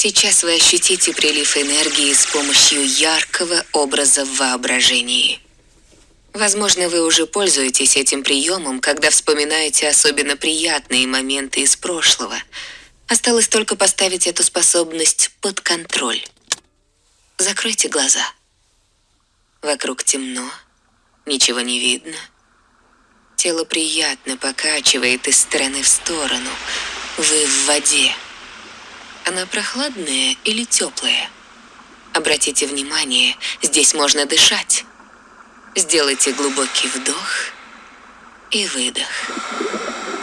Сейчас вы ощутите прилив энергии с помощью яркого образа в воображении. Возможно, вы уже пользуетесь этим приемом, когда вспоминаете особенно приятные моменты из прошлого. Осталось только поставить эту способность под контроль. Закройте глаза. Вокруг темно, ничего не видно. Тело приятно покачивает из стороны в сторону. Вы в воде. Она прохладная или теплая? Обратите внимание, здесь можно дышать. Сделайте глубокий вдох и выдох.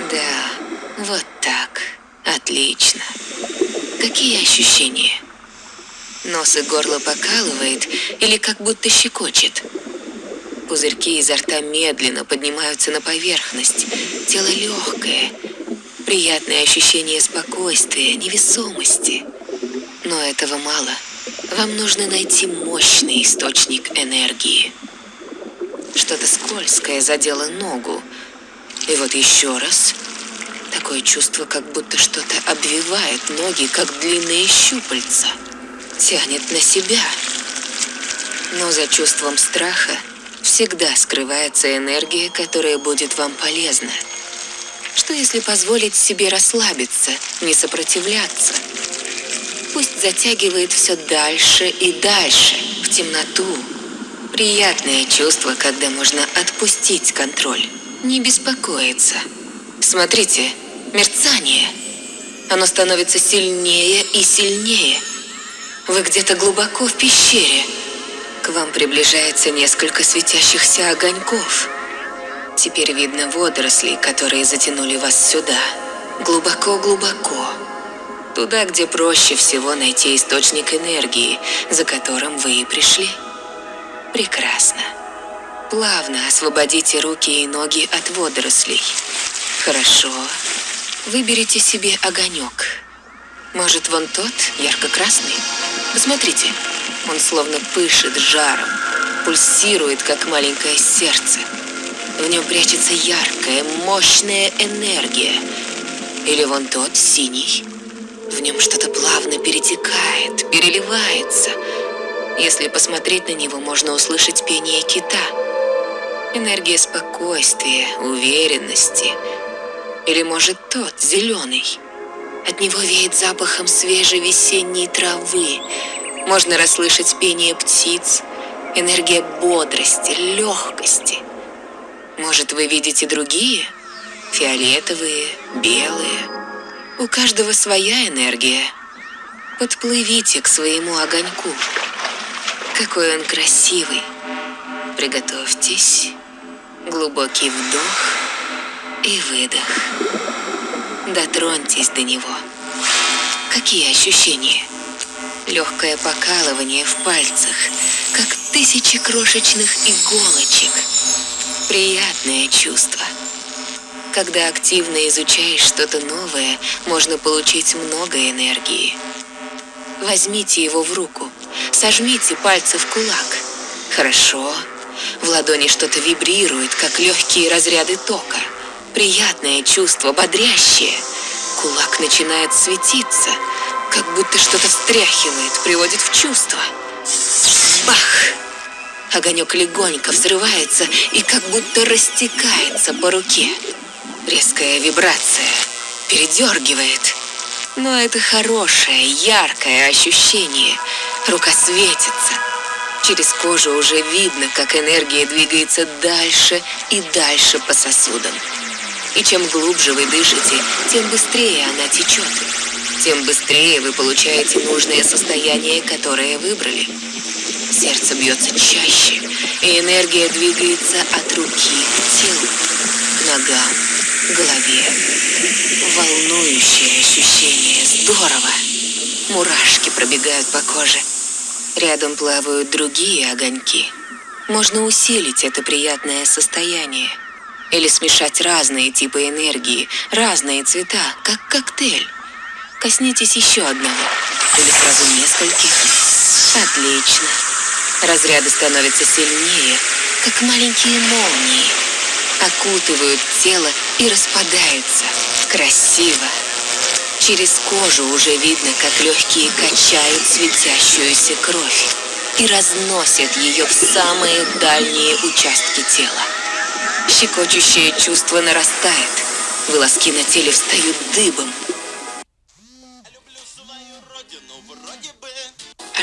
Да, вот так. Отлично. Какие ощущения? Нос и горло покалывает или как будто щекочет. Пузырьки изо рта медленно поднимаются на поверхность. Тело легкое, Приятное ощущение спокойствия, невесомости. Но этого мало. Вам нужно найти мощный источник энергии. Что-то скользкое задело ногу. И вот еще раз. Такое чувство, как будто что-то обвивает ноги, как длинные щупальца. Тянет на себя. Но за чувством страха всегда скрывается энергия, которая будет вам полезна. Что если позволить себе расслабиться, не сопротивляться? Пусть затягивает все дальше и дальше, в темноту. Приятное чувство, когда можно отпустить контроль, не беспокоиться. Смотрите, мерцание. Оно становится сильнее и сильнее. Вы где-то глубоко в пещере. К вам приближается несколько светящихся огоньков. Теперь видно водоросли, которые затянули вас сюда. Глубоко-глубоко. Туда, где проще всего найти источник энергии, за которым вы и пришли. Прекрасно. Плавно освободите руки и ноги от водорослей. Хорошо. Выберите себе огонек. Может, вон тот, ярко-красный? Посмотрите, он словно пышет жаром, пульсирует, как маленькое сердце. В нем прячется яркая, мощная энергия. Или вон тот, синий. В нем что-то плавно перетекает, переливается. Если посмотреть на него, можно услышать пение кита. Энергия спокойствия, уверенности. Или может тот, зеленый. От него веет запахом свежей весенней травы. Можно расслышать пение птиц, энергия бодрости, легкости – может, вы видите другие? Фиолетовые, белые. У каждого своя энергия. Подплывите к своему огоньку. Какой он красивый. Приготовьтесь. Глубокий вдох и выдох. Дотроньтесь до него. Какие ощущения? Легкое покалывание в пальцах, как тысячи крошечных иголочек – Приятное чувство. Когда активно изучаешь что-то новое, можно получить много энергии. Возьмите его в руку, сожмите пальцы в кулак. Хорошо. В ладони что-то вибрирует, как легкие разряды тока. Приятное чувство, бодрящее. Кулак начинает светиться, как будто что-то встряхивает, приводит в чувство. Бах! Огонек легонько взрывается и как будто растекается по руке. Резкая вибрация передергивает. Но это хорошее, яркое ощущение. Рука светится. Через кожу уже видно, как энергия двигается дальше и дальше по сосудам. И чем глубже вы дышите, тем быстрее она течет. Тем быстрее вы получаете нужное состояние, которое выбрали. Сердце бьется чаще, и энергия двигается от руки к телу, ногам, голове. Волнующее ощущение, здорово. Мурашки пробегают по коже. Рядом плавают другие огоньки. Можно усилить это приятное состояние. Или смешать разные типы энергии, разные цвета, как коктейль. Коснитесь еще одного. Или сразу нескольких. Отлично. Разряды становятся сильнее, как маленькие молнии. Окутывают тело и распадаются. Красиво. Через кожу уже видно, как легкие качают светящуюся кровь и разносят ее в самые дальние участки тела. Щекочущее чувство нарастает. Волоски на теле встают дыбом.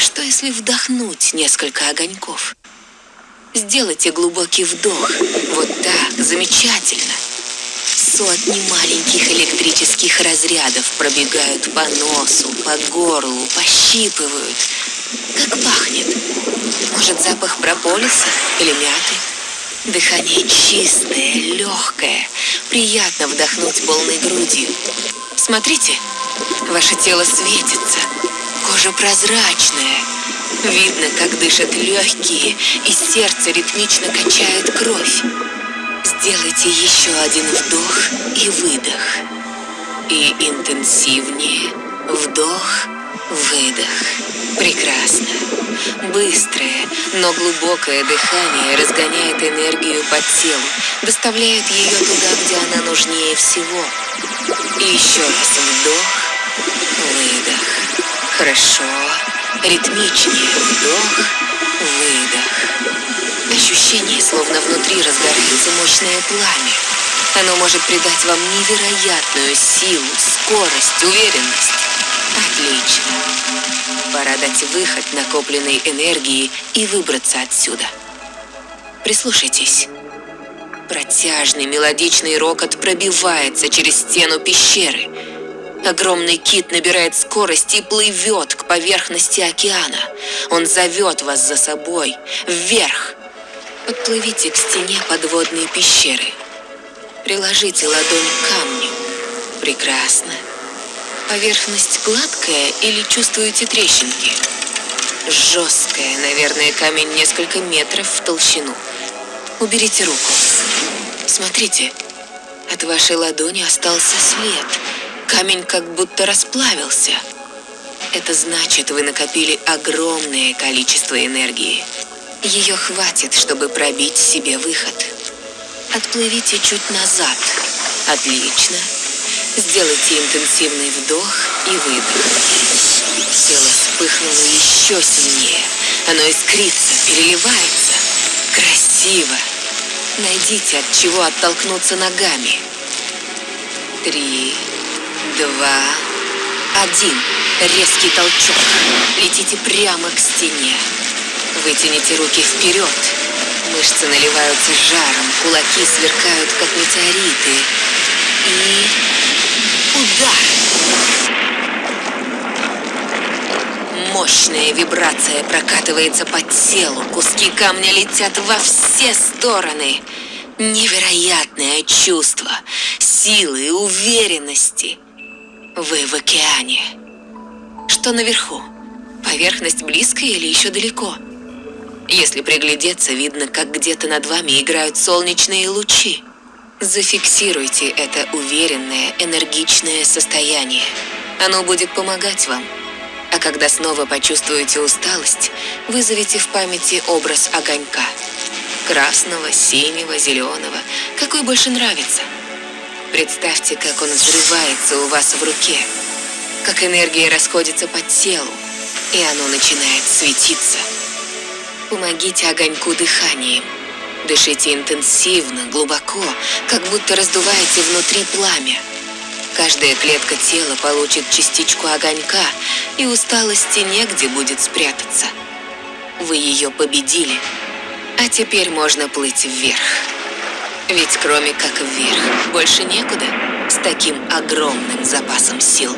Что если вдохнуть несколько огоньков? Сделайте глубокий вдох. Вот так, замечательно. Сотни маленьких электрических разрядов пробегают по носу, по горлу, пощипывают. Как пахнет? Может, запах прополиса или мяты? Дыхание чистое, легкое. Приятно вдохнуть полной грудью. Смотрите, ваше тело светится. Кожа прозрачная. Видно, как дышат легкие, и сердце ритмично качает кровь. Сделайте еще один вдох и выдох. И интенсивнее вдох, выдох. Прекрасно. Быстрое, но глубокое дыхание разгоняет энергию по телу, доставляет ее туда, где она нужнее всего. И еще раз вдох, выдох. Хорошо. Ритмичнее вдох, выдох. Ощущение, словно внутри разгорается мощное пламя. Оно может придать вам невероятную силу, скорость, уверенность. Отлично. Пора дать выход накопленной энергии и выбраться отсюда. Прислушайтесь. Протяжный мелодичный рокот пробивается через стену пещеры. Огромный кит набирает скорость и плывет к поверхности океана. Он зовет вас за собой, вверх. Подплывите к стене подводной пещеры. Приложите ладонь к камню. Прекрасно. Поверхность гладкая или чувствуете трещинки? Жесткая, наверное, камень несколько метров в толщину. Уберите руку. Смотрите, от вашей ладони остался след. Камень как будто расплавился. Это значит, вы накопили огромное количество энергии. Ее хватит, чтобы пробить себе выход. Отплывите чуть назад. Отлично. Сделайте интенсивный вдох и выдох. Тело вспыхнуло еще сильнее. Оно искрится, переливается. Красиво. Найдите, от чего оттолкнуться ногами. Три, два, один. Резкий толчок. Летите прямо к стене. Вытяните руки вперед. Мышцы наливаются жаром, кулаки сверкают, как метеориты. И удар. Мощная вибрация прокатывается по телу, куски камня летят во все стороны. Невероятное чувство силы и уверенности. Вы в океане. Что наверху? Поверхность близкая или еще далеко? Если приглядеться, видно, как где-то над вами играют солнечные лучи. Зафиксируйте это уверенное, энергичное состояние. Оно будет помогать вам. А когда снова почувствуете усталость, вызовите в памяти образ огонька. Красного, синего, зеленого, какой больше нравится. Представьте, как он взрывается у вас в руке, как энергия расходится по телу, и оно начинает светиться. Помогите огоньку дыханием. Дышите интенсивно, глубоко, как будто раздуваете внутри пламя. Каждая клетка тела получит частичку огонька, и усталости негде будет спрятаться. Вы ее победили, а теперь можно плыть вверх. Ведь кроме как вверх, больше некуда с таким огромным запасом сил.